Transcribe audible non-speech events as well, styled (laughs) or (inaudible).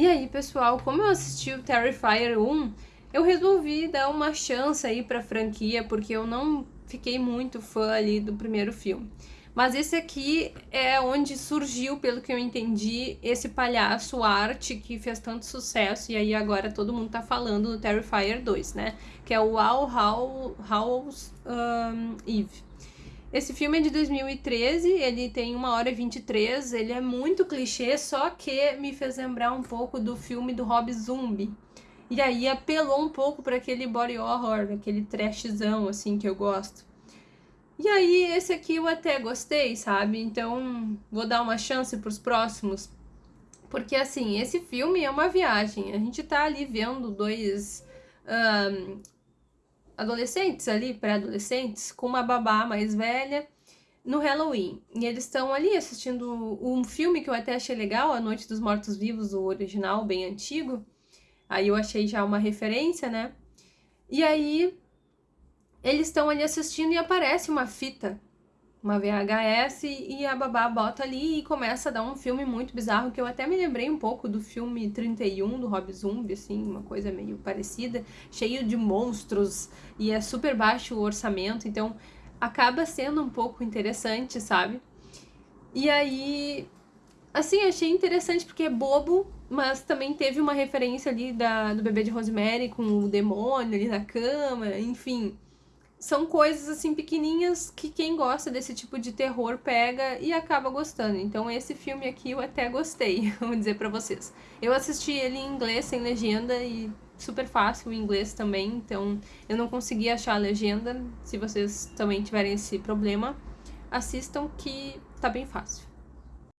E aí, pessoal, como eu assisti o Terrifier 1, eu resolvi dar uma chance aí pra franquia, porque eu não fiquei muito fã ali do primeiro filme. Mas esse aqui é onde surgiu, pelo que eu entendi, esse palhaço arte que fez tanto sucesso, e aí agora todo mundo tá falando do Terrifier 2, né? Que é o All Hallows um, Eve. Esse filme é de 2013, ele tem 1 hora e 23, ele é muito clichê, só que me fez lembrar um pouco do filme do Rob Zombie. E aí apelou um pouco para aquele body horror, aquele trashzão assim que eu gosto. E aí, esse aqui eu até gostei, sabe? Então, vou dar uma chance pros próximos. Porque, assim, esse filme é uma viagem. A gente tá ali vendo dois um, adolescentes ali, pré-adolescentes, com uma babá mais velha no Halloween. E eles estão ali assistindo um filme que eu até achei legal, A Noite dos Mortos Vivos, o original, bem antigo. Aí eu achei já uma referência, né? E aí eles estão ali assistindo e aparece uma fita, uma VHS, e a babá bota ali e começa a dar um filme muito bizarro, que eu até me lembrei um pouco do filme 31 do Rob Zombie, assim, uma coisa meio parecida, cheio de monstros, e é super baixo o orçamento, então acaba sendo um pouco interessante, sabe? E aí, assim, achei interessante porque é bobo, mas também teve uma referência ali da, do bebê de Rosemary com o demônio ali na cama, enfim são coisas assim pequenininhas que quem gosta desse tipo de terror pega e acaba gostando. Então esse filme aqui eu até gostei, (laughs) vou dizer para vocês. Eu assisti ele em inglês sem legenda e super fácil o inglês também, então eu não consegui achar a legenda. Se vocês também tiverem esse problema, assistam que tá bem fácil.